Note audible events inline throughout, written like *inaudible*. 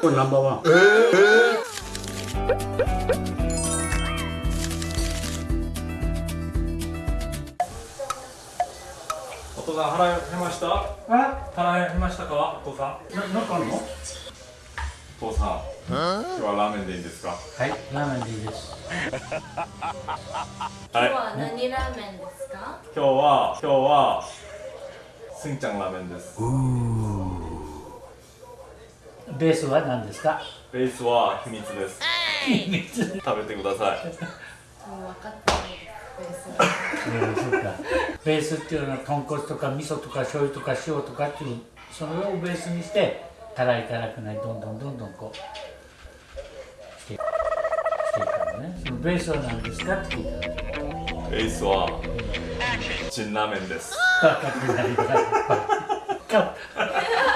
これナンバーワンお父さん腹減りました？あ腹減りましたか？お父さん。ななんかあるの？お父さん。今日はラーメンでいいですか？はいラーメンでいいです。*laughs* はい。今日は何ラーメンですか？今日は今日はすんちゃんラーメンですベースは何ですか？ベースは秘密です。秘密。食べてください。もう分かってないベースは。うんそうかベースっていうのは豚骨とか味噌とか醤油とか塩とかっていうそれをベースにして辛い辛くないどんどんどんどんこうしてしていくのね。そのベースは何ですか？って聞いたらベースは辛ラーメンです。分かってない。から。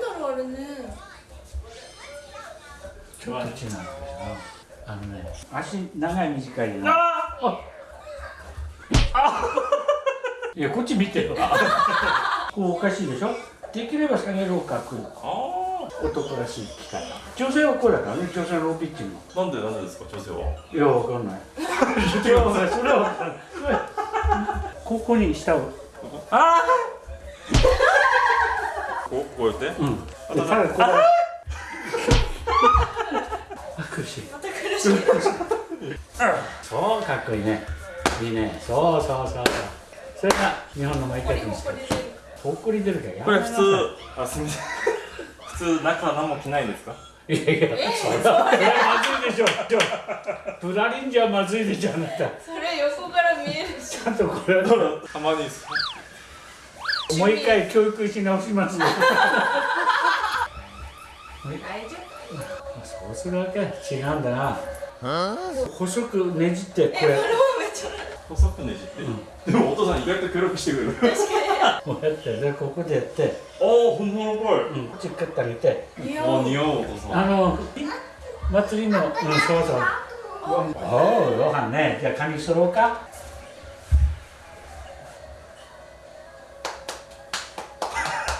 なんだろうあれね。ちょっと違うんだよ。なあのね足長い短いでなあいやこっち見てよ。こうおかしいでしょ？できれば下げるを書くあ男らしい機械。女性はこれだからね女性のローピッチング。ーなんでなんでですか女性は？いや、わかんない。*laughs* いや、わかんない。それはわかんない。ここに下を。あここうやって、あ。うん。でた苦しい。また苦しい。そう、かっこい。い。ね。い。い。ね。そうそうそうそう。それが日本の毎回ですこれもこ。れでほっこり出るからやこれ普通あすみません普通中何も着ない。んですかい。やい。や、それはまずい。でしょ。プラリンじゃまずい。でしょ、あなた。それ横から見えるしちゃんとこれはたまにもう一回教育し直しますよ。大丈そうするわけ違うんだな。細くねじってこれ。細くねじって、でもお父さん意外と協力してくれる確こうやってでここでやって、おお本物っぽい、うん、こっちかってあげて。似合う。お似合うお父さん。あの祭りのうんそうそう。おおご飯ね。じゃあ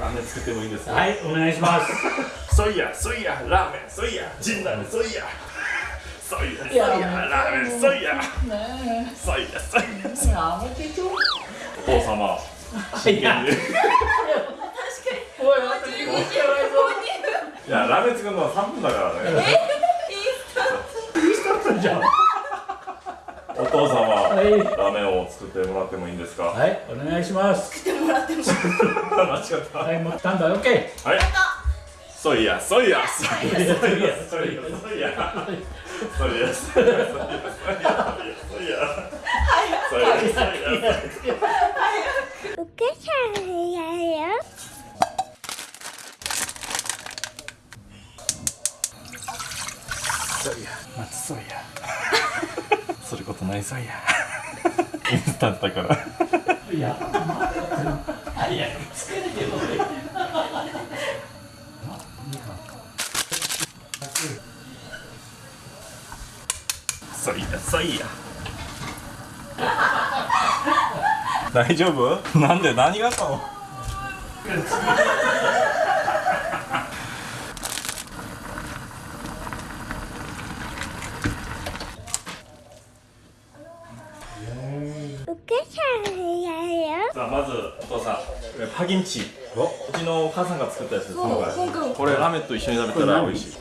ラーメン作ってもいいですか？はいお願いします。そいやそいやラーメンそいやジンラーメンそいやそいやそいやラーメンそいやねそいやそいやえやめてちょ。お父様。真剣に。いおいあと2分しかないぞやラーメン作るのは3分だからね。いいスタート。じゃん。お父様はい。ラーメンを作ってもらってもいいんですか？はいお願いしますってもらっても間違ったはいもうスタンバイオッケはいそいやそいやそいやそい。やそいやそいや。そいやそいやそいや。そいやそいや。そいや。そいや。お母さんや。よ。ーそういや。松そうやする *laughs* ことないそいやインスタントだからいや早くつけてよそいやそいや。大丈夫？なんで何があったのお母さあまずお父さんパギンチ。お？うちのお母さんが作ったやつです。これラーメンと一緒に食べたら。美味しい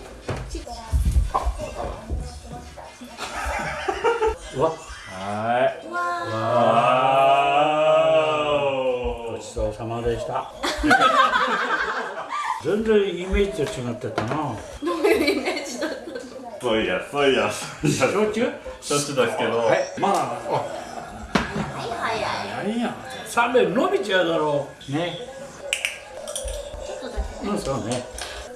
うわはい。わあごちそうさまでした。全然イメージと違ってたな。ーどういうイメージだったの？そういやそういやそういや焼酎？しょっちゅうですけどまあ早い。いや？冷め伸びちゃうだろう。ね。うんそうね。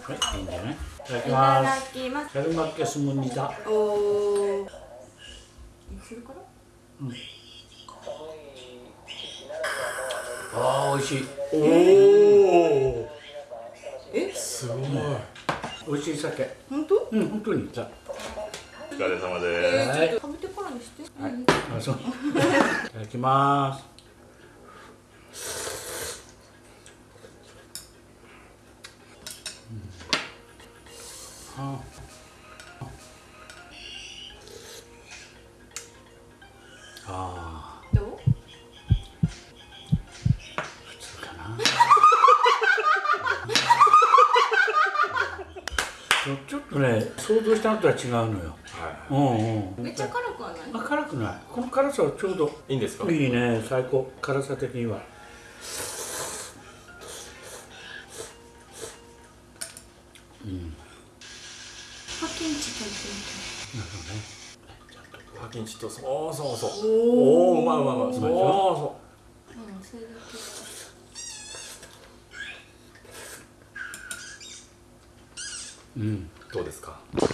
はいいいんじゃない？いただきいただますきますカルマッケスムニダおおそれからああ美味しい。おおえ？すごい。美味しい酒。本当？うん本当に。さお疲れ様えです。はいー、ちょっと食べてからにして、はい。うん。あそう。*laughs* いただきますうんああどう？普通かなちょっとね想像したのとは違うのよ。はうんうん。めっちゃ辛くはない？あ辛くない。この辛さはちょうどいいいんですか？いいね。最高。辛さ的にはパキンチ食べてパキンチとそうそうそうおおうまいうまいうまいそうそみてうん。それだけうん。どうですかまあ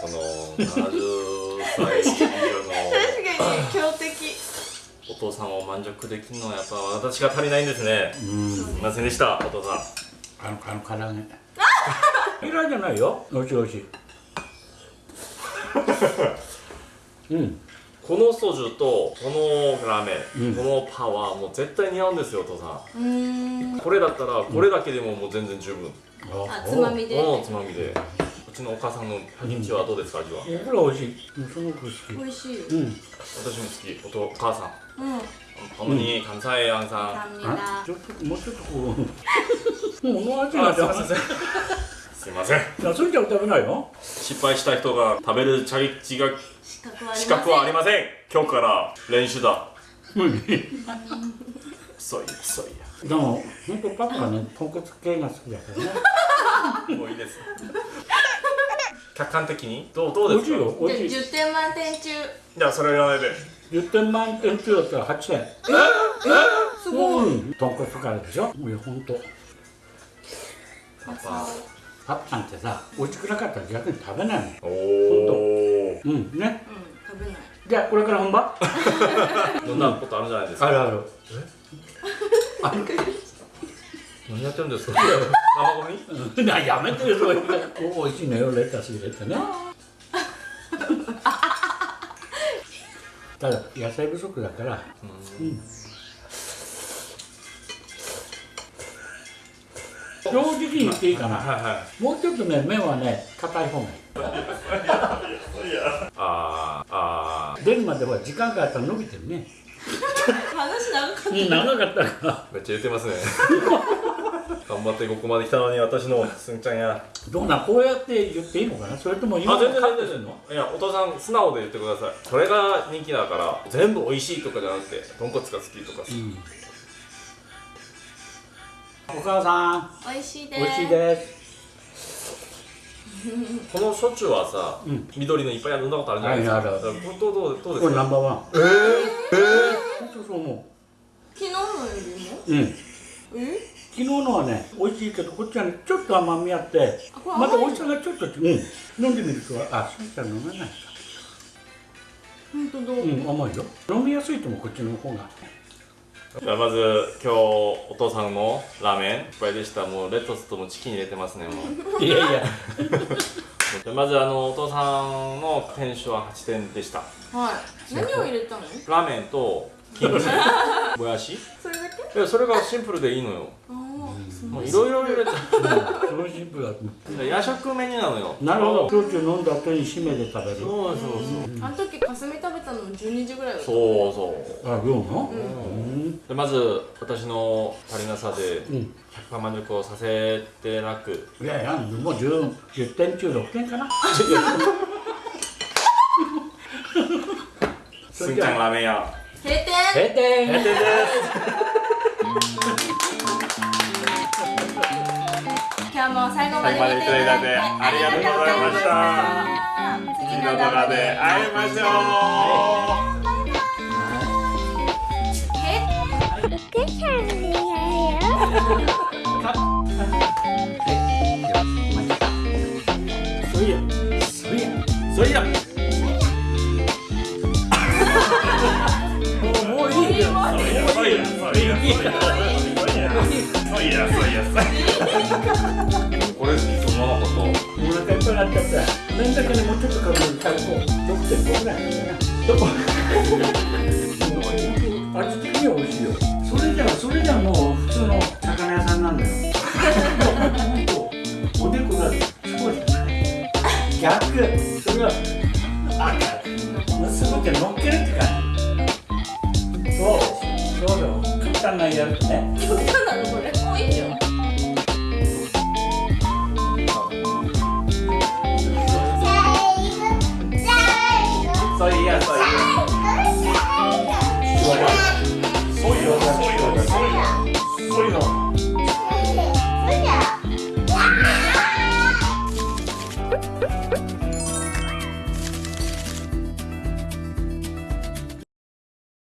この70歳以上の確かに強敵お父さん。を満足できるのはやっぱ私が足りないん。ですねうん。すみません。でしたお父さん。あのあの唐揚げ嫌いじゃないよ。おいしいおいしい。*laughs* うん。このソジュとこのラーメン、うん、このパワーもう絶対似合うんですよお父さん。これだったらこれだけでももう全然十分、うん、あつまみで？つまみで。うちのお母さんのパキチはどうですか味は、うん、美味しい。すごく好き。美味しい、私も好き。お父、お母さん。うん。たまに関西アんさん。ちょっともうちょっとこう。*laughs* もう味がすいません。すいません。いやそれじゃ食べないの？失敗した人が食べるチャレンジが資格はありません。今日から練習だ。うんそういやそういでも本当パパはね豚骨系が好きだからね。やもういいです。客観的に？どうどうですか？よ。美味しい。10点満点中。じゃあそれ言わないで10点満点中だったら8点すごい。うん。豚骨からでしょ？いや本当。パパパパさんってさ美味しくなかったら逆に食べないのうん。おおうん。ね。食べない。じゃあこれから本番飲 *laughs* んだことあるじゃないですか。あるある。何やってるんですか？生ゴミ？うん。なやめてよそういうお美味しいのよレタス入れてね。*laughs* ただ野菜不足だから。うん正直に言っていいかな。はいはい。もうちょっとね麺はね硬い方がいい。あーあ出るまでは時間があったら伸びてるね。話長かっうん長かったかめっちゃ言ってますね。頑張ってここまで来たのに私のすんちゃんや。どうなんこうやって言っていいのかな？それとも今あ全然カッ全然。いやお父さん素直で言ってください。それが人気だから全部美味しいとかじゃなくて豚骨が好きとか、うんお母さん。た美味しいです。美味しいです。*laughs* この焼酎はさ、うん。緑のいっぱい飲んだことあるじゃないですか、はいあこれどうどうでこすか？れナンバーワン。えー、え本当そう思昨日のよりも？ううん？え昨日のはね美味しいけどこっちはねちょっと甘みあってまた美味しさがちょっとう。ん。飲んでみるとあしんちゃん飲めないか。本当だう？ん甘いよ。飲みやすいと思うこっちの方が。ー、じゃあまず今日お父さんのラーメンいっぱいでした。もうレタスともチキン入れてますねもう。いやいや。じゃあまずあのお父さんの点数は8点でした。はい。何を入れたの？ラーメンとキムチ。*laughs* もやし？それだけ？いやそれがシンプルでいいのよもういろいろ入れてそのシンプルだ夜食メニューなのよ。うなるほど。焼酎飲んだ後に締めで食べる。そうそうそう。あの時かすみ食べたの12時ぐらいだった。そうそう。あ量のうん。でまず私の足りなさでうん。100%満足をさせてなく。いやいやもう 10, 10点中6点かな。*laughs* すんちゃんラーメン屋。閉店。0点閉店です *laughs* 今日も最後まで見ていただいてありがとうございました次の動画で会いましょうそうやそういやそいやもうもういいよどこ味的には美味しいよそれじゃそれじゃもう普通の魚屋さんなんだよ。*laughs* おでこが少し逆